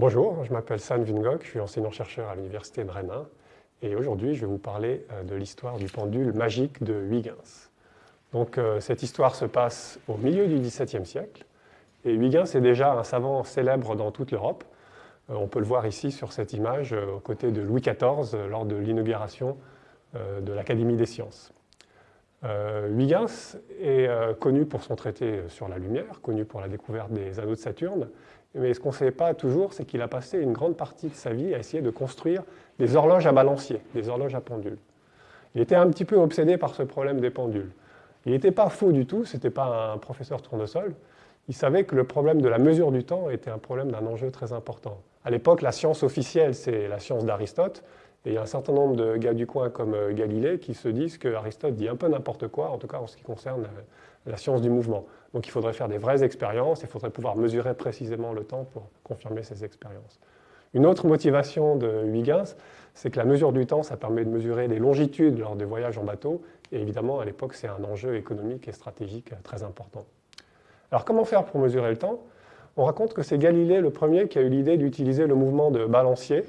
bonjour, je m'appelle San Vingok, je suis enseignant-chercheur à l'université de Rennes et aujourd'hui je vais vous parler euh, de l'histoire du pendule magique de Huygens. Donc euh, cette histoire se passe au milieu du XVIIe siècle et Huygens est déjà un savant célèbre dans toute l'Europe. Euh, on peut le voir ici sur cette image aux côtés de Louis XIV lors de l'inauguration de l'Académie des sciences. Huygens est connu pour son traité sur la lumière, connu pour la découverte des anneaux de Saturne, mais ce qu'on ne sait pas toujours, c'est qu'il a passé une grande partie de sa vie à essayer de construire des horloges à balancier, des horloges à pendule. Il était un petit peu obsédé par ce problème des pendules. Il n'était pas faux du tout, ce n'était pas un professeur tournesol. Il savait que le problème de la mesure du temps était un problème d'un enjeu très important. À l'époque, la science officielle, c'est la science d'Aristote, et il y a un certain nombre de gars du coin comme euh, Galilée qui se disent qu'Aristote dit un peu n'importe quoi, en tout cas en ce qui concerne euh, la science du mouvement. Donc il faudrait faire des vraies expériences, il faudrait pouvoir mesurer précisément le temps pour confirmer ces expériences. Une autre motivation de Huygens, c'est que la mesure du temps, ça permet de mesurer les longitudes lors des voyages en bateau, et évidemment, à l'époque, c'est un enjeu économique et stratégique très important. Alors comment faire pour mesurer le temps? On raconte que c'est Galilée le premier qui a eu l'idée d'utiliser le mouvement de balancier.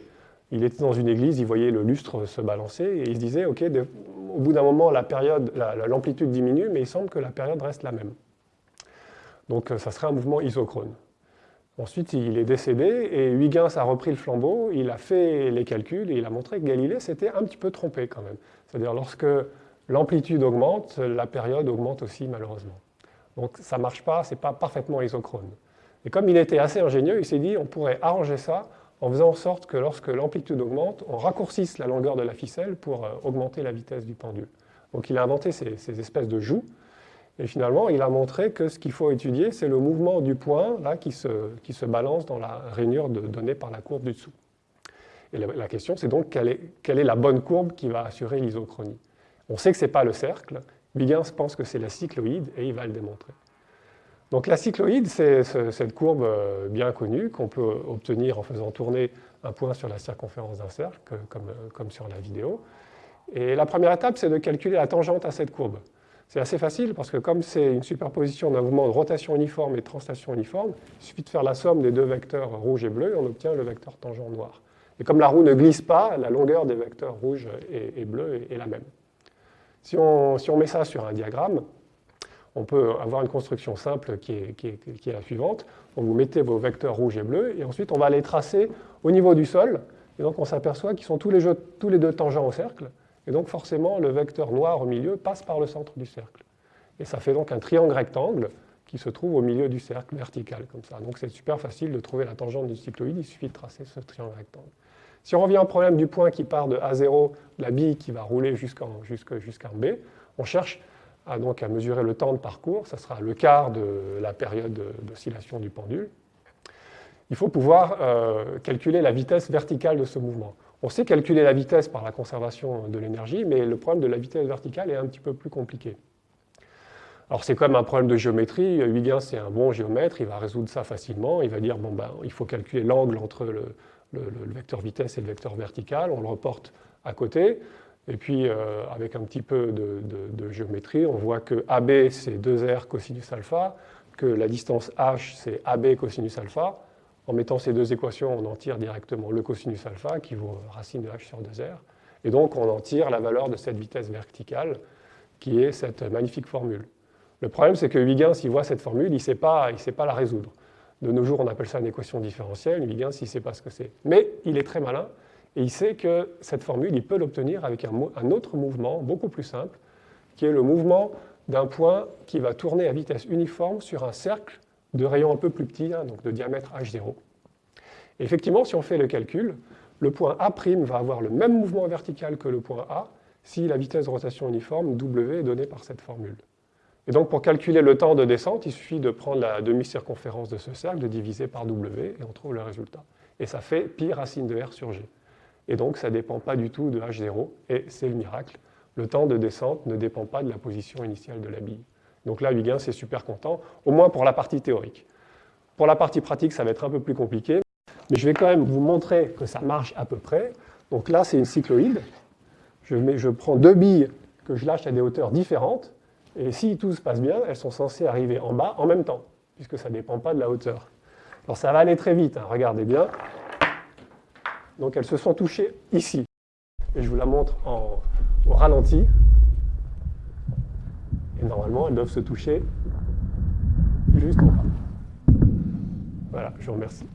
Il était dans une église, il voyait le lustre se balancer, et il se disait, OK, au bout d'un moment, l'amplitude diminue, mais il semble que la période reste la même. Donc euh, ça serait un mouvement isochrone. Ensuite, il est décédé et Huygens a repris le flambeau, il a fait les calculs et il a montré que Galilée s'était un petit peu trompé quand même. C'est-à-dire lorsque l'amplitude augmente, la période augmente aussi malheureusement. Donc ça ne marche pas, ce n'est pas parfaitement isochrone. Et comme il était assez ingénieux, il s'est dit on pourrait arranger ça en faisant en sorte que lorsque l'amplitude augmente, on raccourcisse la longueur de la ficelle pour euh, augmenter la vitesse du pendule. Donc il a inventé ces, ces espèces de joues et finalement, il a montré que ce qu'il faut étudier, c'est le mouvement du point là, qui, se, qui se balance dans la rainure donnée par la courbe du dessous. Et la, question, c'est donc quelle est, quelle est, la bonne courbe qui va assurer l'isochronie? On sait que ce n'est pas le cercle. Huygens pense que c'est la cycloïde et il va le démontrer. Donc la cycloïde, c'est cette courbe euh, bien connue qu'on peut obtenir en faisant tourner un point sur la circonférence d'un cercle, comme, comme sur la vidéo. Et la première étape, c'est de calculer la tangente à cette courbe. C'est assez facile parce que comme c'est une superposition d'un mouvement de rotation uniforme et de translation uniforme, il suffit de faire la somme des deux vecteurs rouge et bleu et on obtient le vecteur tangent noir. Et comme la roue ne glisse pas, la longueur des vecteurs rouge et, bleu est, la même. Si on, met ça sur un diagramme, on peut avoir une construction simple qui est, la suivante. vous mettez vos vecteurs rouge et bleu et ensuite on va les tracer au niveau du sol. Et donc on s'aperçoit qu'ils sont tous les, deux tangents au cercle. Et donc forcément, le vecteur noir au milieu passe par le centre du cercle. Et ça fait donc un triangle rectangle qui se trouve au milieu du cercle, vertical, comme ça. Donc c'est super facile de trouver la tangente du cycloïde, il suffit de tracer ce triangle rectangle. Si on revient au problème du point qui part de A0, la bille qui va rouler jusqu'en B, on cherche à, donc à mesurer le temps de parcours, ça sera le quart de la période d'oscillation du pendule. Il faut pouvoir euh, calculer la vitesse verticale de ce mouvement. On sait calculer la vitesse par la conservation de l'énergie, mais le problème de la vitesse verticale est un petit peu plus compliqué. Alors c'est comme un problème de géométrie, Huygens c'est un bon géomètre, il va résoudre ça facilement, il va dire bon ben il faut calculer l'angle entre le, vecteur vitesse et le vecteur vertical, on le reporte à côté, et puis euh, avec un petit peu de, géométrie, on voit que AB c'est 2R cosinus alpha, que la distance H c'est AB cosinus alpha, en mettant ces deux équations, on en tire directement le cosinus alpha qui vaut racine de h sur 2r. Et donc on en tire la valeur de cette vitesse verticale qui est cette magnifique formule. Le problème, c'est que Huygens, il voit cette formule, il ne sait, sait pas la résoudre. De nos jours, on appelle ça une équation différentielle. Huygens, il ne sait pas ce que c'est. Mais il est très malin et il sait que cette formule, il peut l'obtenir avec un, autre mouvement beaucoup plus simple, qui est le mouvement d'un point qui va tourner à vitesse uniforme sur un cercle de rayon un peu plus petit, hein, donc de diamètre H0. effectivement, si on fait le calcul, le point A' va avoir le même mouvement vertical que le point A si la vitesse de rotation uniforme W est donnée par cette formule. Et donc pour calculer le temps de descente, il suffit de prendre la demi-circonférence de ce cercle, de diviser par W, et on trouve le résultat. Et ça fait pi racine de R sur G. Et donc ça ne dépend pas du tout de H0, et c'est le miracle. Le temps de descente ne dépend pas de la position initiale de la bille. Donc là, Huygens est super content, au moins pour la partie théorique. Pour la partie pratique, ça va être un peu plus compliqué, mais je vais quand même vous montrer que ça marche à peu près. Donc là, c'est une cycloïde. Je, prends deux billes que je lâche à des hauteurs différentes, et si tout se passe bien, elles sont censées arriver en bas en même temps, puisque ça ne dépend pas de la hauteur. Alors ça va aller très vite, hein, regardez bien. Donc elles se sont touchées ici. Et je vous la montre en, au ralenti. Et normalement, elles doivent se toucher juste en bas. Voilà, je vous remercie.